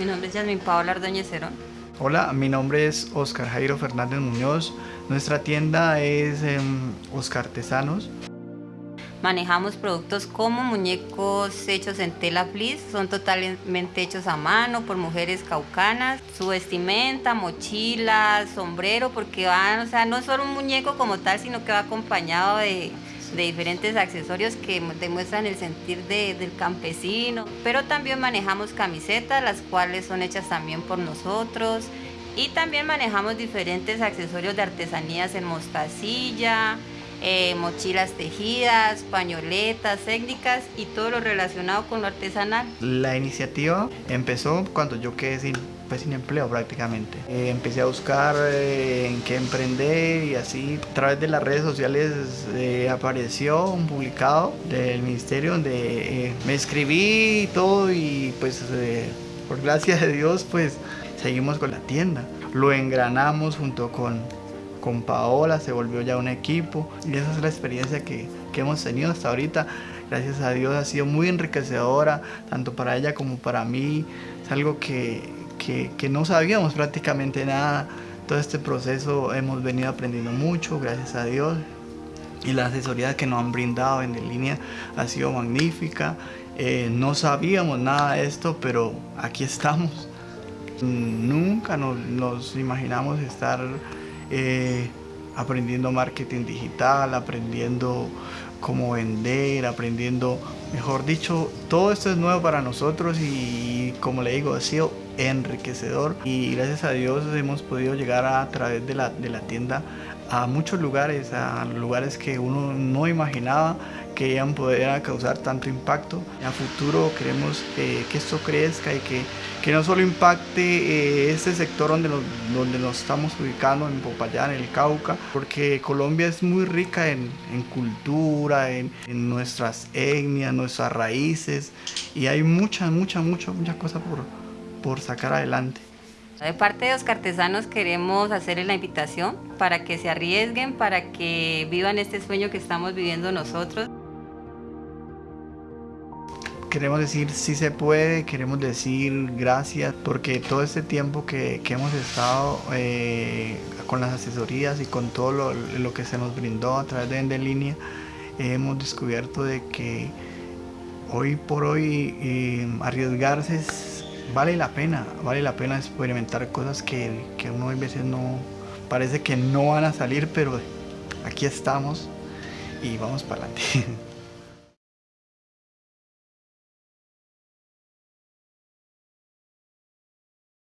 Mi nombre es Yasmin Paola Cerón. Hola, mi nombre es Oscar Jairo Fernández Muñoz. Nuestra tienda es em, Oscar Tesanos. Manejamos productos como muñecos hechos en tela fleece, son totalmente hechos a mano por mujeres caucanas, su vestimenta, mochila, sombrero, porque van, o sea, no es solo un muñeco como tal, sino que va acompañado de, de diferentes accesorios que demuestran el sentir del campesino. Pero también manejamos camisetas, las cuales son hechas también por nosotros. Y también manejamos diferentes accesorios de artesanías en mostacilla, eh, mochilas tejidas, pañoletas, técnicas y todo lo relacionado con lo artesanal. La iniciativa empezó cuando yo quedé sin, pues, sin empleo prácticamente. Eh, empecé a buscar eh, en qué emprender y así a través de las redes sociales apareció un publicado del ministerio donde me escribí y todo y pues por gracia de Dios pues seguimos con la tienda. Lo engranamos junto con con Paola, se volvió ya un equipo y esa es la experiencia que, que hemos tenido hasta ahorita. Gracias a Dios ha sido muy enriquecedora, tanto para ella como para mí. Es algo que, que, no sabíamos prácticamente nada. Todo este proceso hemos venido aprendiendo mucho, gracias a Dios. Y la asesoría que nos han brindado en línea ha sido magnífica. Eh, no sabíamos nada de esto, pero aquí estamos. Nunca nos imaginamos estar eh, aprendiendo marketing digital, aprendiendo cómo vender, aprendiendo, mejor dicho, todo esto es nuevo para nosotros y como le digo, ha sido enriquecedor y gracias a Dios hemos podido llegar a, través de la, de la tienda a muchos lugares, a lugares que uno no imaginaba que iban a poder causar tanto impacto. A futuro queremos eh, que esto crezca y que, que no solo impacte eh, este sector donde nos, donde nos estamos ubicando, en Popayán, en el Cauca, porque Colombia es muy rica en, cultura, en, nuestras etnias, nuestras raíces y hay muchas, muchas, muchas, muchas cosas por, por sacar adelante. De parte de los artesanos queremos hacerles la invitación para que se arriesguen, para que vivan este sueño que estamos viviendo nosotros. Queremos decir sí se puede, queremos decir gracias, porque todo este tiempo que, que hemos estado eh, con las asesorías y con todo lo, lo, que se nos brindó a través de Vende Línea, hemos descubierto de que hoy por hoy eh, arriesgarse es vale la pena, vale la pena experimentar cosas que, que uno a veces no, parece que no van a salir, pero aquí estamos y vamos para adelante.